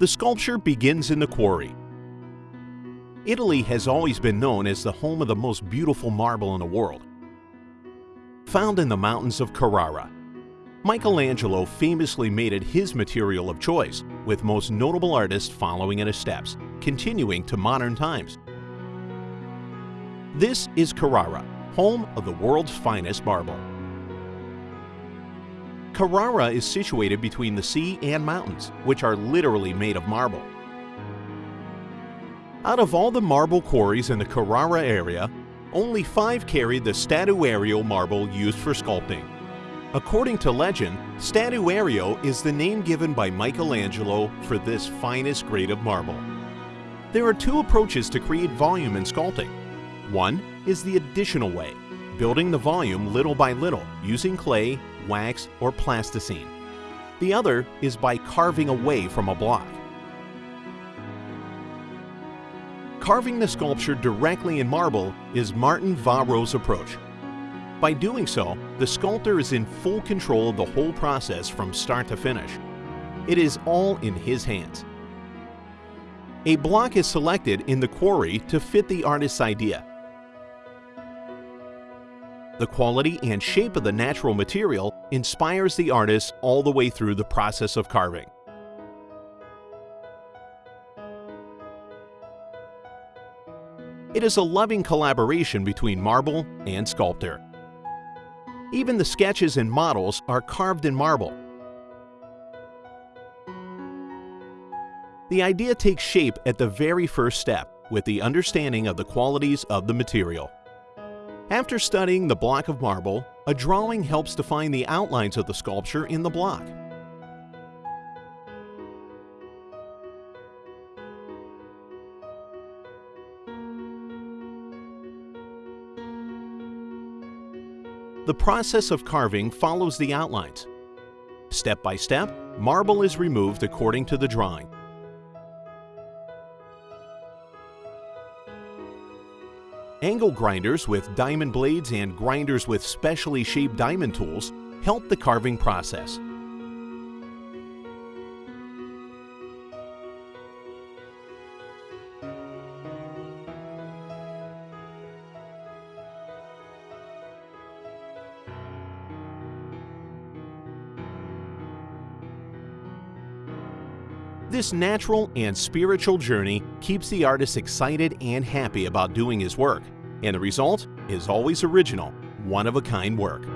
The sculpture begins in the quarry. Italy has always been known as the home of the most beautiful marble in the world. Found in the mountains of Carrara, Michelangelo famously made it his material of choice, with most notable artists following in his steps, continuing to modern times. This is Carrara, home of the world's finest marble. Carrara is situated between the sea and mountains, which are literally made of marble. Out of all the marble quarries in the Carrara area, only five carried the statuario marble used for sculpting. According to legend, statuario is the name given by Michelangelo for this finest grade of marble. There are two approaches to create volume in sculpting. One is the additional way, building the volume little by little using clay, wax, or plasticine. The other is by carving away from a block. Carving the sculpture directly in marble is Martin Varo's approach, by doing so, the sculptor is in full control of the whole process from start to finish. It is all in his hands. A block is selected in the quarry to fit the artist's idea. The quality and shape of the natural material inspires the artist all the way through the process of carving. It is a loving collaboration between marble and sculptor. Even the sketches and models are carved in marble. The idea takes shape at the very first step with the understanding of the qualities of the material. After studying the block of marble, a drawing helps define the outlines of the sculpture in the block. The process of carving follows the outlines. Step by step, marble is removed according to the drawing. Angle grinders with diamond blades and grinders with specially shaped diamond tools help the carving process. This natural and spiritual journey keeps the artist excited and happy about doing his work, and the result is always original, one-of-a-kind work.